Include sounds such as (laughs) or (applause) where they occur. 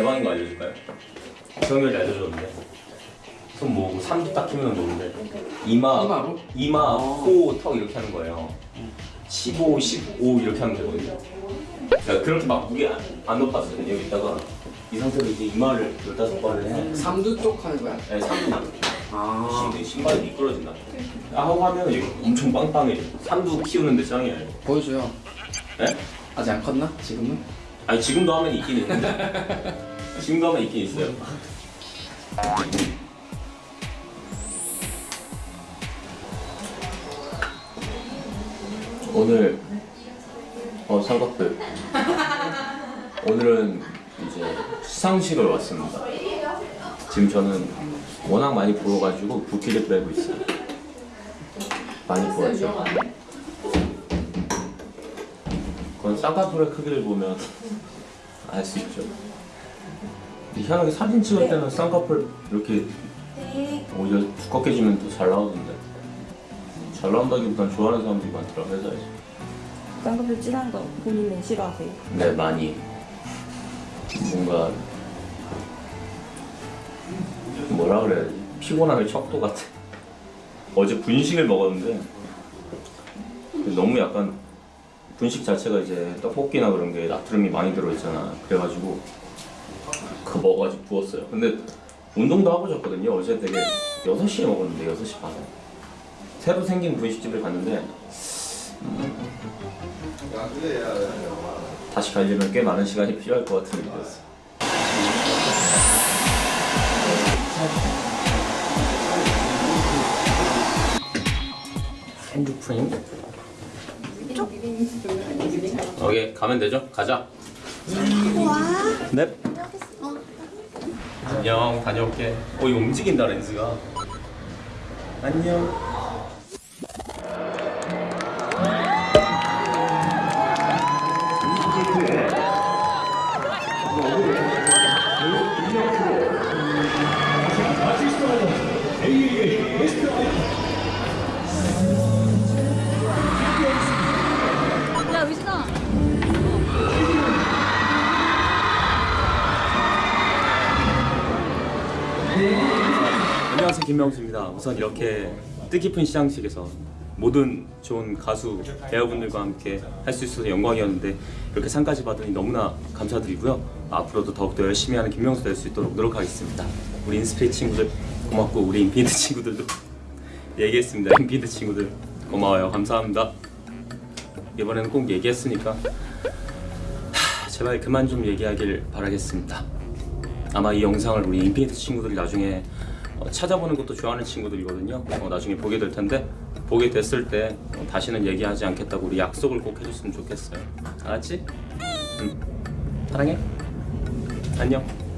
대박인 거 알려줄까요? 정현이 알려줬는데 손 모으고 삼두 딱 키면 모는데 이마 이마로? 이마 어. 코턱 이렇게 하는 거예요 15, 15 이렇게 하면 되거든요 그러니까 그렇게 막 무게 안, 안 높았거든요 여기다가 이 상태로 이제 이마를 15번을 해 삼두 쪽 하는 거야? 네, 삼두만 아 신- 신발이 미끄러진다 하고 하면 이거 엄청 빵빵해져 삼두 키우는데 짱이에요 보여줘요. 네? 아직 안 컸나? 지금은? 아니 지금도 하면 있긴 있는데 (laughs) 하면 있긴 있어요. 오늘 어 삼각들 오늘은 이제 시상식을 왔습니다. 지금 저는 워낙 많이 부어가지고 붓기를 빼고 있어요. 많이 부었죠. 그건 쌍꺼풀의 크기를 보면 알 수 있죠. 희한하게 사진 찍을 때는 쌍꺼풀 이렇게 오히려 두껍게 지면 더 잘 나오던데. 잘 나온다기보단 좋아하는 사람들이 많더라고 회사에서. 쌍꺼풀 진한 거 본인은 싫어하세요? 네 많이 뭔가 뭐라 그래야 지 피곤함의 척도 같아. 어제 분식을 먹었는데 너무 약간 분식 자체가 이제 떡볶이나 그런 게 나트륨이 많이 들어있잖아. 그래가지고 그거 먹어가지고 부었어요. 근데 운동도 하고 잤거든요. 어제 되게 6시에 먹었는데 6시 반에 새로 생긴 분식집을 갔는데 음, 다시 가려면 꽤 많은 시간이 필요할 것 같은 느낌이었어. 핸드 프레임? 오케이 가면 되죠? 가자. 넵. 안녕 다녀올게. 어 이거 움직인다 렌즈가. 안녕. 안녕하세요 김명수입니다. 우선 이렇게 뜻깊은 시상식에서 모든 좋은 가수 배우분들과 함께 할 수 있어서 영광이었는데 이렇게 상까지 받으니 너무나 감사드리고요. 앞으로도 더욱더 열심히 하는 김명수 될 수 있도록 노력하겠습니다. 우리 인스피릿 친구들 고맙고 우리 인피니트 친구들도 (laughs) 얘기했습니다. 인피니트 친구들 고마워요. 감사합니다. 이번에는 꼭 얘기했으니까 하, 제발 그만 좀 얘기하길 바라겠습니다. 아마 이 영상을 우리 인피니트 친구들이 나중에 어, 찾아보는 것도 좋아하는 친구들이거든요. 어, 나중에 보게 될 텐데 보게 됐을 때 어, 다시는 얘기하지 않겠다고 우리 약속을 꼭 해줬으면 좋겠어요. 알았지? 응. 사랑해. 안녕.